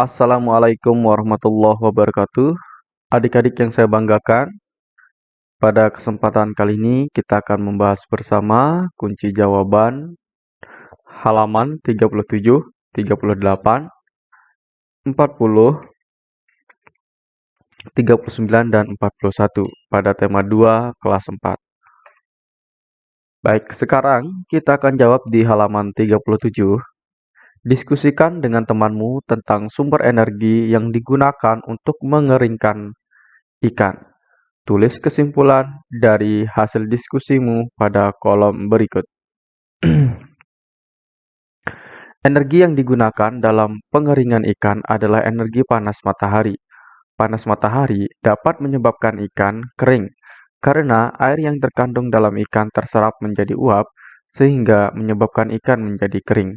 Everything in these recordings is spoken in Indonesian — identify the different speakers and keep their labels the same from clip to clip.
Speaker 1: Assalamualaikum warahmatullahi wabarakatuh. Adik-adik yang saya banggakan, pada kesempatan kali ini kita akan membahas bersama kunci jawaban halaman 37, 38, 40, 39, dan 41 pada tema 2 kelas 4. Baik, sekarang kita akan jawab di halaman 37 Diskusikan dengan temanmu tentang sumber energi yang digunakan untuk mengeringkan ikan. Tulis kesimpulan dari hasil diskusimu pada kolom berikut. energi yang digunakan dalam pengeringan ikan adalah energi panas matahari. Panas matahari dapat menyebabkan ikan kering karena air yang terkandung dalam ikan terserap menjadi uap sehingga menyebabkan ikan menjadi kering.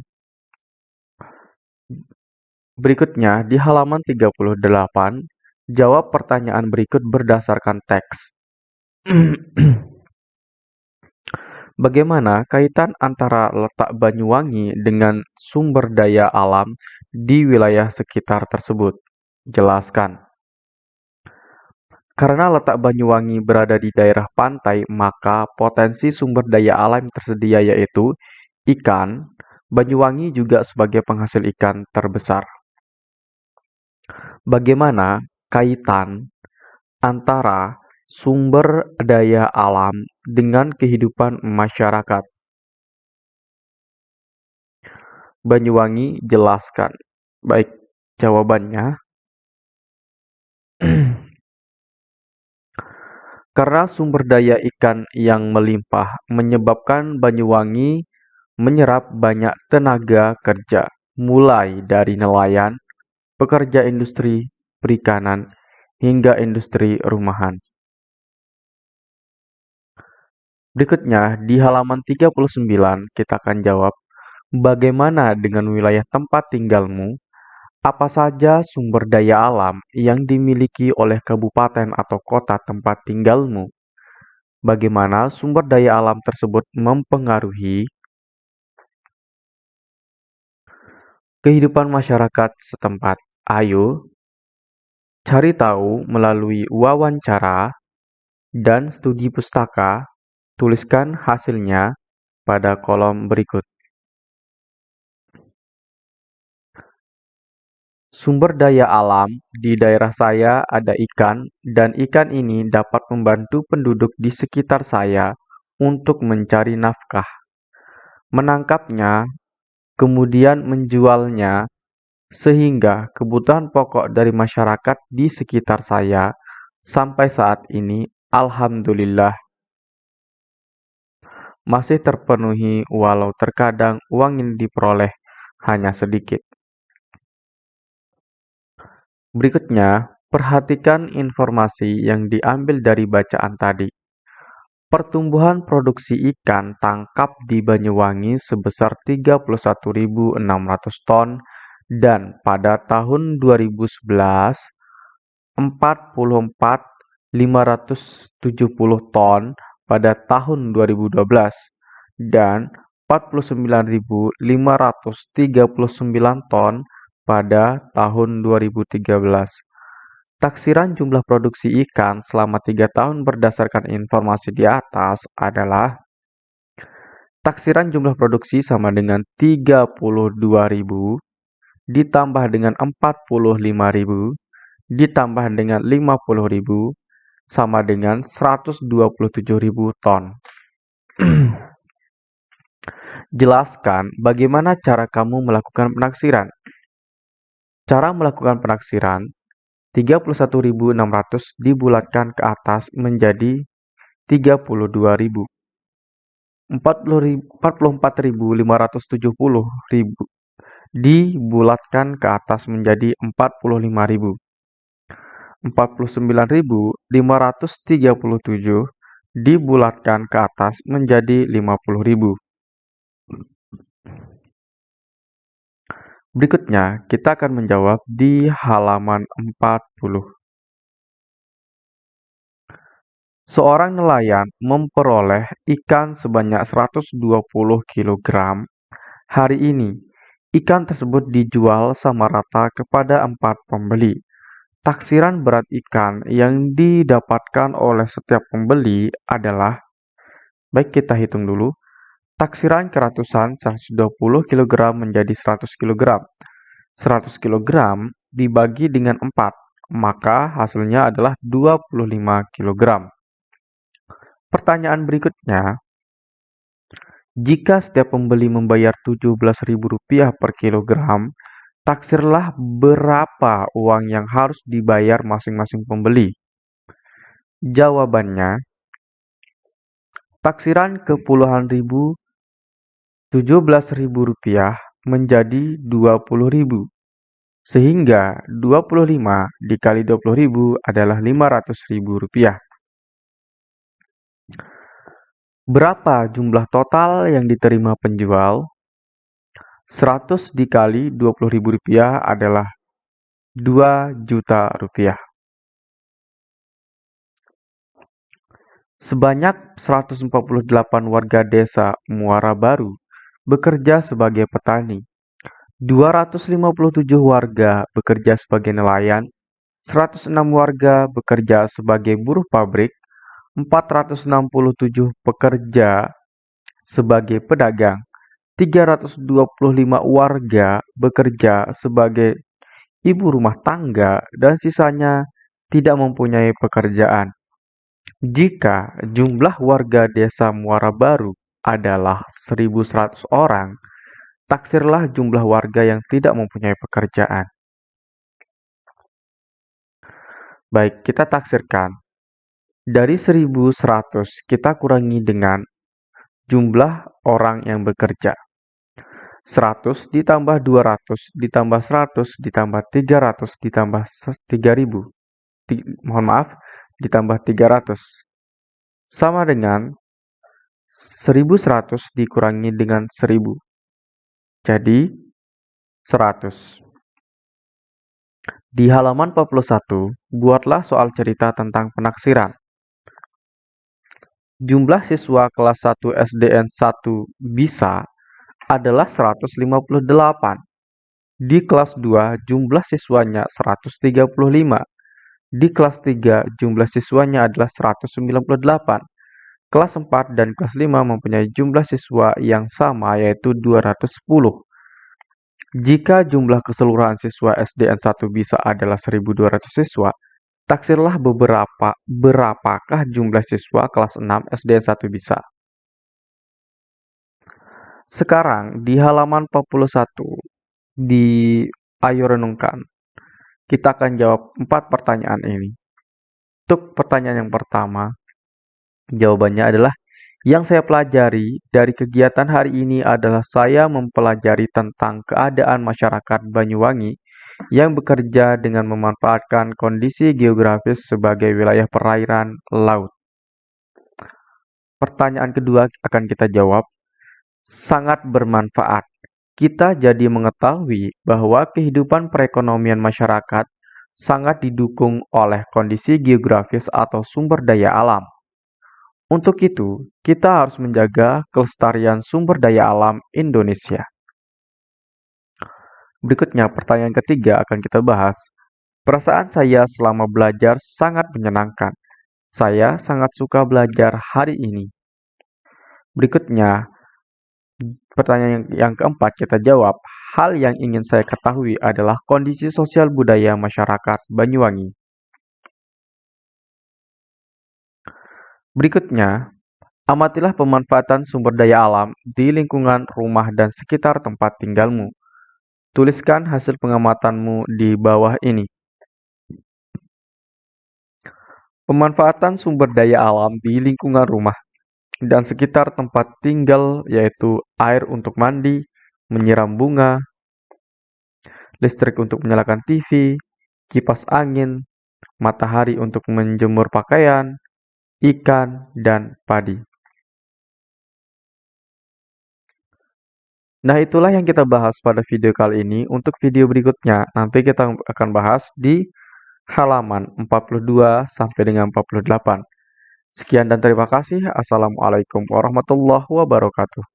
Speaker 1: Berikutnya, di halaman 38, jawab pertanyaan berikut berdasarkan teks. Bagaimana kaitan antara letak Banyuwangi dengan sumber daya alam di wilayah sekitar tersebut? Jelaskan. Karena letak Banyuwangi berada di daerah pantai, maka potensi sumber daya alam tersedia yaitu ikan. Banyuwangi juga sebagai penghasil ikan terbesar. Bagaimana kaitan antara sumber daya alam dengan kehidupan masyarakat? Banyuwangi jelaskan. Baik, jawabannya. Karena sumber daya ikan yang melimpah menyebabkan Banyuwangi menyerap banyak tenaga kerja, mulai dari nelayan, pekerja industri perikanan, hingga industri rumahan. Berikutnya, di halaman 39 kita akan jawab, bagaimana dengan wilayah tempat tinggalmu? Apa saja sumber daya alam yang dimiliki oleh kabupaten atau kota tempat tinggalmu? Bagaimana sumber daya alam tersebut mempengaruhi kehidupan masyarakat setempat. Ayo cari tahu melalui wawancara dan studi pustaka. Tuliskan hasilnya pada kolom berikut. Sumber daya alam di daerah saya ada ikan, dan ikan ini dapat membantu penduduk di sekitar saya untuk mencari nafkah. Menangkapnya kemudian menjualnya, sehingga kebutuhan pokok dari masyarakat di sekitar saya sampai saat ini, alhamdulillah, masih terpenuhi, walau terkadang uang yang diperoleh hanya sedikit. Berikutnya, perhatikan informasi yang diambil dari bacaan tadi. Pertumbuhan produksi ikan tangkap di Banyuwangi sebesar 31.600 ton dan pada tahun 2011 44.570 ton pada tahun 2012 dan 49.539 ton pada tahun 2013. Taksiran jumlah produksi ikan selama tiga tahun berdasarkan informasi di atas adalah taksiran jumlah produksi sama dengan 32.000 ditambah dengan 45.000 ditambah dengan 50.000 sama dengan 127.000 ton. Jelaskan bagaimana cara kamu melakukan penaksiran. Cara melakukan penaksiran 31.600 dibulatkan ke atas menjadi 32.000. 44.570 dibulatkan ke atas menjadi 45.000. 49.537 dibulatkan ke atas menjadi 50.000. Berikutnya, kita akan menjawab di halaman 40. Seorang nelayan memperoleh ikan sebanyak 120 kg hari ini. Ikan tersebut dijual sama rata kepada empat pembeli. Taksiran berat ikan yang didapatkan oleh setiap pembeli adalah Baik, kita hitung dulu. Taksiran keratusan 120 kg menjadi 100 kg. 100 kg dibagi dengan 4, maka hasilnya adalah 25 kg. Pertanyaan berikutnya, jika setiap pembeli membayar Rp17.000 per kilogram, taksirlah berapa uang yang harus dibayar masing-masing pembeli. Jawabannya, taksiran ke puluhan ribu Rp17.000 menjadi Rp20.000. Sehingga 25 dikali 20.000 adalah Rp500.000. Berapa jumlah total yang diterima penjual? 100 dikali Rp20.000 adalah 2 juta rupiah. Sebanyak 148 warga desa Muara Baru bekerja sebagai petani. 257 warga bekerja sebagai nelayan, 106 warga bekerja sebagai buruh pabrik, 467 pekerja sebagai pedagang, 325 warga bekerja sebagai ibu rumah tangga, dan sisanya tidak mempunyai pekerjaan. Jika jumlah warga desa Muara Baru adalah 1.100 orang, taksirlah jumlah warga yang tidak mempunyai pekerjaan. Baik, kita taksirkan dari 1100 kita kurangi dengan jumlah orang yang bekerja. 100 ditambah 200 ditambah 100 ditambah 300 ditambah 3000. mohon maaf, ditambah 300. Sama dengan 1100 dikurangi dengan 1000. Jadi 100. Di halaman 41, buatlah soal cerita tentang penaksiran. Jumlah siswa kelas 1 SDN 1 bisa adalah 158. Di kelas 2 jumlah siswanya 135. Di kelas 3 jumlah siswanya adalah 198. Kelas 4 dan kelas 5 mempunyai jumlah siswa yang sama yaitu 210. Jika jumlah keseluruhan siswa SDN 1 bisa adalah 1200 siswa, Taksirlah beberapa berapakah jumlah siswa kelas 6 SDN 1 bisa. Sekarang di halaman 41 di Ayo Renungkan, kita akan jawab empat pertanyaan ini. Untuk pertanyaan yang pertama, jawabannya adalah yang saya pelajari dari kegiatan hari ini adalah saya mempelajari tentang keadaan masyarakat Banyuwangi yang bekerja dengan memanfaatkan kondisi geografis sebagai wilayah perairan laut. Pertanyaan kedua akan kita jawab, sangat bermanfaat. Kita jadi mengetahui bahwa kehidupan perekonomian masyarakat sangat didukung oleh kondisi geografis atau sumber daya alam. Untuk itu, kita harus menjaga kelestarian sumber daya alam Indonesia. Berikutnya, pertanyaan ketiga akan kita bahas. Perasaan saya selama belajar sangat menyenangkan. Saya sangat suka belajar hari ini. Berikutnya, pertanyaan yang keempat kita jawab. Hal yang ingin saya ketahui adalah kondisi sosial budaya masyarakat Banyuwangi. Berikutnya, amatilah pemanfaatan sumber daya alam di lingkungan rumah dan sekitar tempat tinggalmu. Tuliskan hasil pengamatanmu di bawah ini. Pemanfaatan sumber daya alam di lingkungan rumah dan sekitar tempat tinggal yaitu air untuk mandi, menyiram bunga, listrik untuk menyalakan TV, kipas angin, matahari untuk menjemur pakaian, ikan, dan padi. Nah, itulah yang kita bahas pada video kali ini. Untuk video berikutnya, nanti kita akan bahas di halaman 42 sampai dengan 48. Sekian dan terima kasih. Assalamualaikum warahmatullahi wabarakatuh.